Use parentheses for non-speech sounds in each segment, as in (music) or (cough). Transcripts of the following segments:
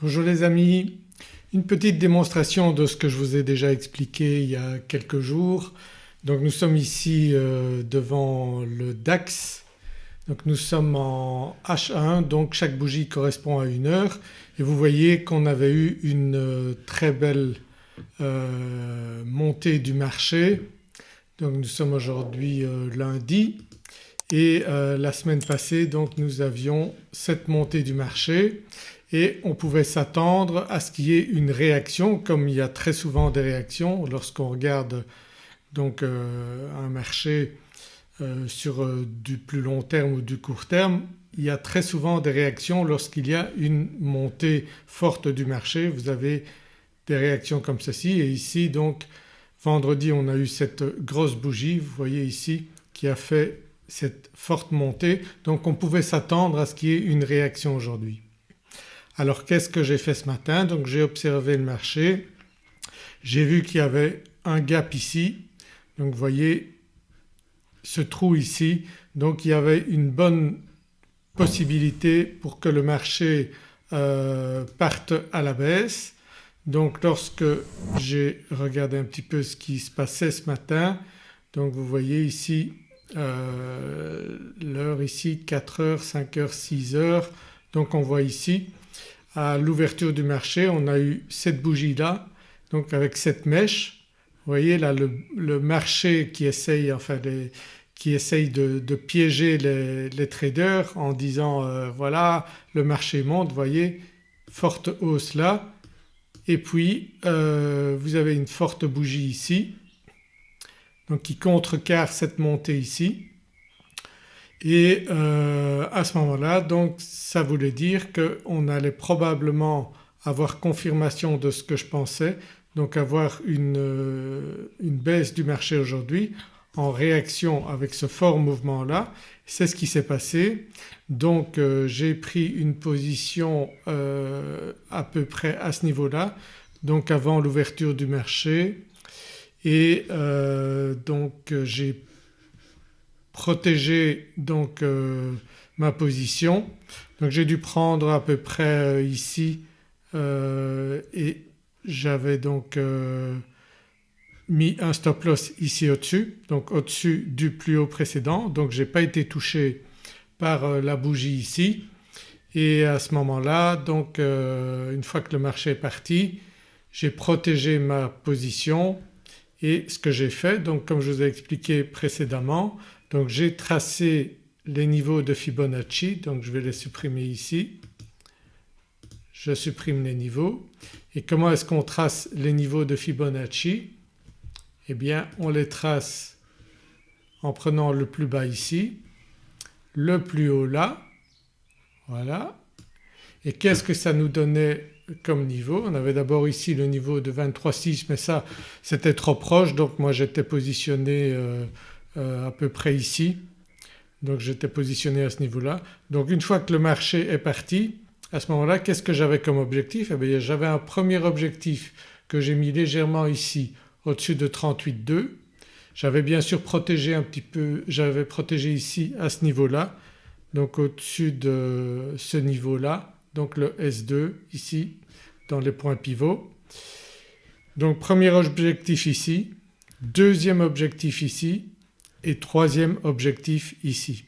Bonjour les amis, une petite démonstration de ce que je vous ai déjà expliqué il y a quelques jours. Donc nous sommes ici euh, devant le DAX, donc nous sommes en H1 donc chaque bougie correspond à une heure. Et vous voyez qu'on avait eu une euh, très belle euh, montée du marché. Donc nous sommes aujourd'hui lundi. Et la semaine passée donc nous avions cette montée du marché et on pouvait s'attendre à ce qu'il y ait une réaction comme il y a très souvent des réactions lorsqu'on regarde donc euh, un marché euh, sur euh, du plus long terme ou du court terme il y a très souvent des réactions lorsqu'il y a une montée forte du marché. Vous avez des réactions comme ceci et ici donc vendredi on a eu cette grosse bougie vous voyez ici qui a fait cette forte montée donc on pouvait s'attendre à ce qu'il y ait une réaction aujourd'hui. Alors qu'est-ce que j'ai fait ce matin? Donc j'ai observé le marché, j'ai vu qu'il y avait un gap ici. Donc vous voyez ce trou ici. Donc il y avait une bonne possibilité pour que le marché euh, parte à la baisse. Donc lorsque j'ai regardé un petit peu ce qui se passait ce matin donc vous voyez ici euh, l'heure ici 4 heures, 5 heures, 6 heures. Donc on voit ici à l'ouverture du marché on a eu cette bougie là donc avec cette mèche. Vous voyez là le, marché qui essaye enfin qui essaye de, piéger les, traders en disant euh, voilà le marché monte, vous voyez forte hausse là et puis euh, vous avez une forte bougie ici donc qui contrecarre cette montée ici et euh, à ce moment-là donc ça voulait dire qu'on allait probablement avoir confirmation de ce que je pensais donc avoir une, euh, une baisse du marché aujourd'hui en réaction avec ce fort mouvement là. C'est ce qui s'est passé donc euh, j'ai pris une position à peu près à ce niveau-là donc avant l'ouverture du marché et donc j'ai protéger donc euh, ma position. Donc j'ai dû prendre à peu près euh, ici euh, et j'avais donc mis un stop loss ici au-dessus donc au-dessus du plus haut précédent. Donc j'ai pas été touché par la bougie ici. Et à ce moment-là donc une fois que le marché est parti j'ai protégé ma position. Et ce que j'ai fait donc comme je vous ai expliqué précédemment donc j'ai tracé les niveaux de Fibonacci. Donc je vais les supprimer ici. Je supprime les niveaux. Et comment est-ce qu'on trace les niveaux de Fibonacci? Eh bien on les trace en prenant le plus bas ici, le plus haut là, voilà. Et qu'est-ce que ça nous donnait comme niveau? On avait d'abord ici le niveau de 23,6 mais ça c'était trop proche. Donc moi j'étais positionné euh, à peu près ici donc j'étais positionné à ce niveau-là. Donc une fois que le marché est parti à ce moment-là qu'est-ce que j'avais comme objectif? Eh bien j'avais un premier objectif que j'ai mis légèrement ici au-dessus de 38,2. J'avais bien sûr protégé un petit peu, j'avais protégé ici à ce niveau-là donc au-dessus de ce niveau-là donc le S2 ici dans les points pivots. Donc premier objectif ici, deuxième objectif ici et troisième objectif ici.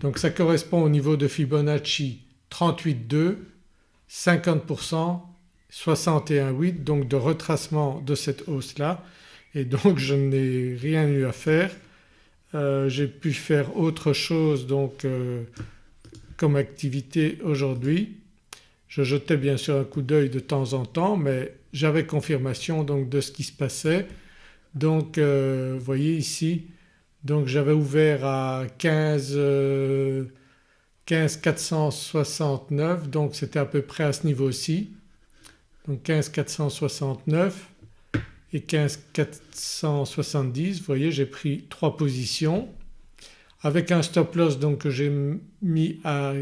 Donc ça correspond au niveau de Fibonacci 38,2, 50%, 61,8 donc de retracement de cette hausse-là et donc je n'ai rien eu à faire. Euh, j'ai pu faire autre chose donc euh, comme activité aujourd'hui. Je jetais bien sûr un coup d'œil de temps en temps mais j'avais confirmation donc de ce qui se passait. Donc euh, vous voyez ici donc j'avais ouvert à 15, 15 469 donc c'était à peu près à ce niveau-ci. Donc 15 469 et 15 470 vous voyez j'ai pris trois positions. Avec un stop loss donc que j'ai mis à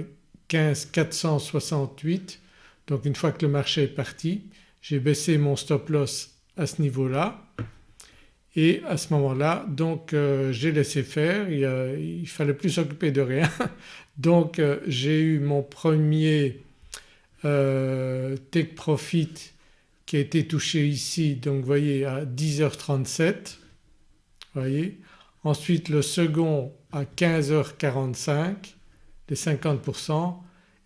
15 468 donc une fois que le marché est parti j'ai baissé mon stop loss à ce niveau-là et à ce moment-là donc euh, j'ai laissé faire, il, ne fallait plus s'occuper de rien (laughs) donc euh, j'ai eu mon premier euh, take profit qui a été touché ici donc vous voyez à 10h37 voyez. Ensuite le second à 15h45 les 50%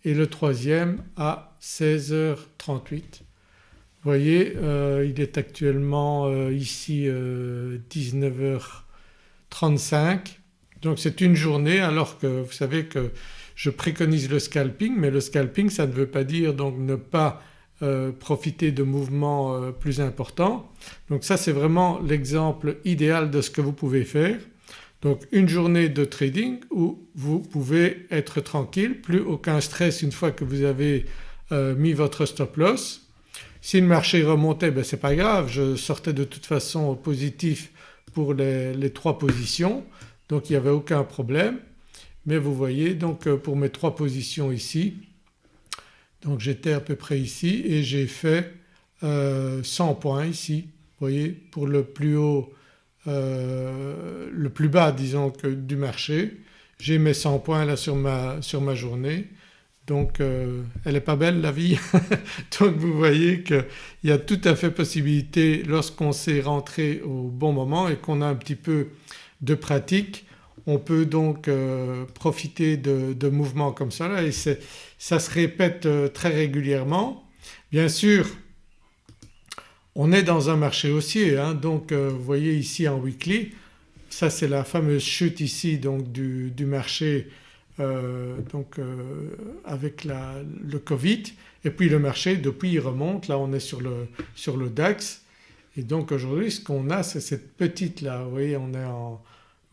et le troisième à 16h38. Vous voyez euh, il est actuellement euh, ici 19h35 donc c'est une journée alors que vous savez que je préconise le scalping mais le scalping ça ne veut pas dire donc ne pas euh, profiter de mouvements euh, plus importants. Donc ça c'est vraiment l'exemple idéal de ce que vous pouvez faire. Donc une journée de trading où vous pouvez être tranquille, plus aucun stress une fois que vous avez euh, mis votre stop loss. Si le marché remontait ben c'est pas grave, je sortais de toute façon positif pour les, trois positions donc il n'y avait aucun problème. Mais vous voyez donc pour mes trois positions ici donc j'étais à peu près ici et j'ai fait 100 euh, points ici. Vous voyez pour le plus haut, euh, le plus bas disons que du marché. J'ai mes 100 points là sur ma journée. Donc euh, elle n'est pas belle la vie. (laughs) donc vous voyez qu'il y a tout à fait possibilité lorsqu'on s'est rentré au bon moment et qu'on a un petit peu de pratique on peut donc euh, profiter de, mouvements comme ça et ça se répète euh, très régulièrement. Bien sûr on est dans un marché haussier hein, donc vous voyez ici en weekly ça c'est la fameuse chute ici donc du, marché donc avec le Covid et puis le marché depuis il remonte. Là on est sur le, sur le DAX. Et donc aujourd'hui ce qu'on a c'est cette petite là vous voyez on est en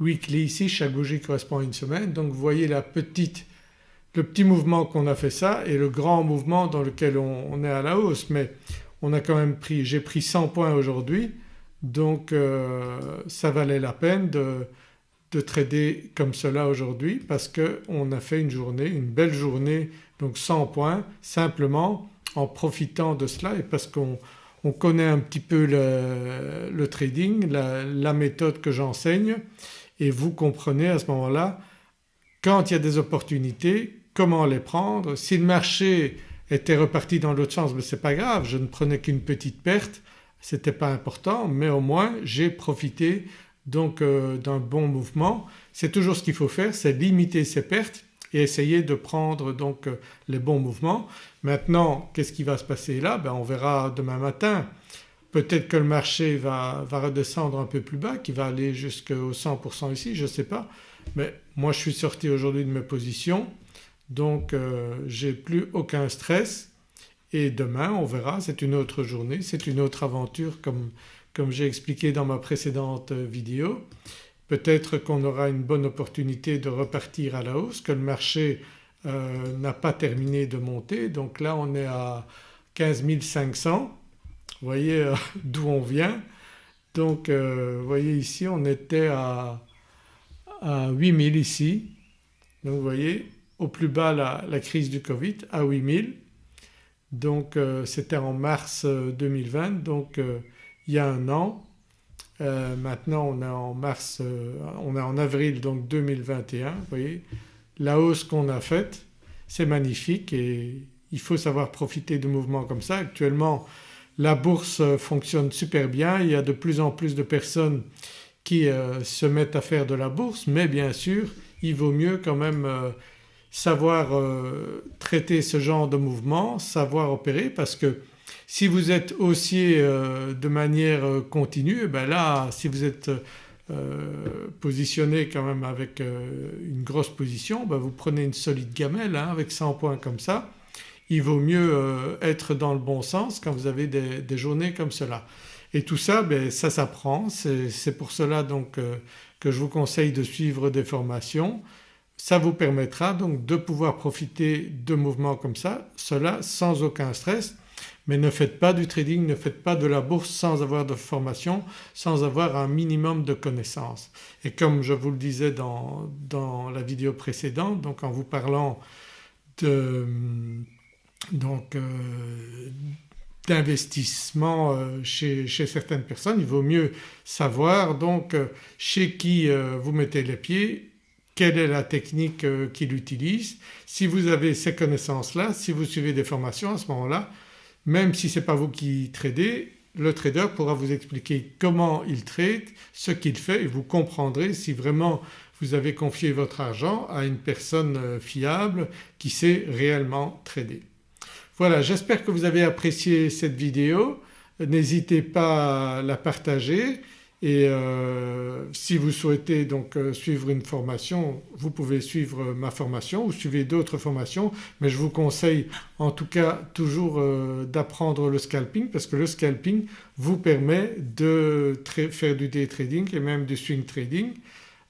weekly ici, chaque bougie correspond à une semaine. Donc vous voyez la petite, le petit mouvement qu'on a fait ça et le grand mouvement dans lequel on, est à la hausse. Mais on a quand même pris, j'ai pris 100 points aujourd'hui. Donc euh, ça valait la peine de, de trader comme cela aujourd'hui parce qu'on a fait une journée, une belle journée donc 100 points simplement en profitant de cela et parce qu'on connaît un petit peu le, trading, la méthode que j'enseigne et vous comprenez à ce moment-là quand il y a des opportunités comment les prendre. Si le marché était reparti dans l'autre sens mais ce n'est pas grave, je ne prenais qu'une petite perte, ce n'était pas important mais au moins j'ai profité donc euh, d'un bon mouvement. C'est toujours ce qu'il faut faire, c'est limiter ses pertes et essayer de prendre donc euh, les bons mouvements. Maintenant qu'est-ce qui va se passer là? Ben On verra demain matin. Peut-être que le marché va, redescendre un peu plus bas, qu'il va aller jusqu'au 100% ici, je ne sais pas. Mais moi je suis sorti aujourd'hui de mes positions donc euh, j'ai plus aucun stress et demain on verra c'est une autre journée, c'est une autre aventure comme, comme j'ai expliqué dans ma précédente vidéo. Peut-être qu'on aura une bonne opportunité de repartir à la hausse, que le marché euh, n'a pas terminé de monter donc là on est à 15 500 vous voyez euh, (laughs) d'où on vient. Donc euh, vous voyez ici on était à, à 8000 ici. Donc vous voyez au plus bas la, crise du Covid à 8000. Donc euh, c'était en mars 2020 donc il y a un an. maintenant on est en mars, on est en avril donc 2021 vous voyez la hausse qu'on a faite c'est magnifique et il faut savoir profiter de mouvements comme ça. Actuellement la bourse fonctionne super bien, il y a de plus en plus de personnes qui euh, se mettent à faire de la bourse mais bien sûr il vaut mieux quand même euh, savoir euh, traiter ce genre de mouvement, savoir opérer parce que si vous êtes haussier de manière continue, eh ben là si vous êtes positionné quand même avec une grosse position, ben vous prenez une solide gamelle hein, avec 100 points comme ça il vaut mieux euh, être dans le bon sens quand vous avez des, journées comme cela. Et tout ça ben, ça s'apprend, c'est pour cela donc euh, que je vous conseille de suivre des formations. Ça vous permettra donc de pouvoir profiter de mouvements comme ça, cela sans aucun stress mais ne faites pas du trading, ne faites pas de la bourse sans avoir de formation, sans avoir un minimum de connaissances. Et comme je vous le disais dans, dans la vidéo précédente donc en vous parlant donc euh, d'investissement euh, chez, certaines personnes. Il vaut mieux savoir donc euh, chez qui vous mettez les pieds, quelle est la technique qu'il utilise. Si vous avez ces connaissances-là, si vous suivez des formations à ce moment-là même si ce n'est pas vous qui tradez le trader pourra vous expliquer comment il trade, ce qu'il fait et vous comprendrez si vraiment vous avez confié votre argent à une personne euh, fiable qui sait réellement trader. Voilà j'espère que vous avez apprécié cette vidéo, n'hésitez pas à la partager et euh, si vous souhaitez donc euh, suivre une formation vous pouvez suivre ma formation ou suivez d'autres formations mais je vous conseille en tout cas toujours euh, d'apprendre le scalping parce que le scalping vous permet de faire du day trading et même du swing trading.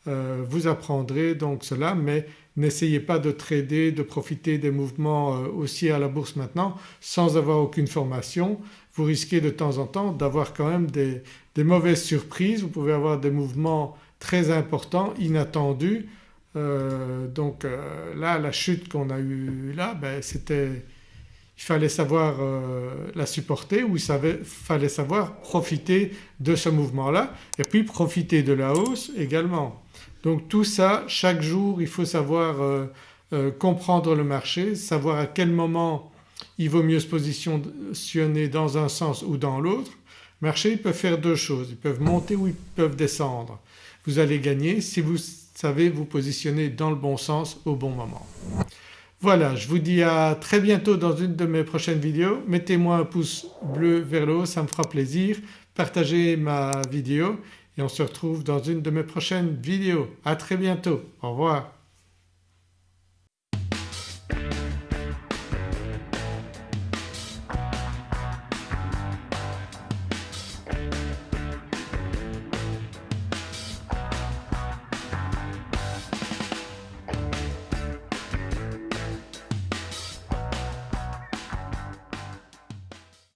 vous apprendrez donc cela mais n'essayez pas de trader, de profiter des mouvements aussi à la bourse maintenant sans avoir aucune formation vous risquez de temps en temps d'avoir quand même des, mauvaises surprises, vous pouvez avoir des mouvements très importants, inattendus. Euh, donc euh, là la chute qu'on a eue là ben, c'était il fallait savoir euh, la supporter ou il fallait savoir profiter de ce mouvement-là et puis profiter de la hausse également. Donc tout ça chaque jour il faut savoir comprendre le marché, savoir à quel moment il vaut mieux se positionner dans un sens ou dans l'autre. Marché ils peuvent faire deux choses, ils peuvent monter ou ils peuvent descendre. Vous allez gagner si vous savez vous positionner dans le bon sens au bon moment. Voilà je vous dis à très bientôt dans une de mes prochaines vidéos. Mettez-moi un pouce bleu vers le haut ça me fera plaisir. Partagez ma vidéo et on se retrouve dans une de mes prochaines vidéos. À très bientôt. Au revoir.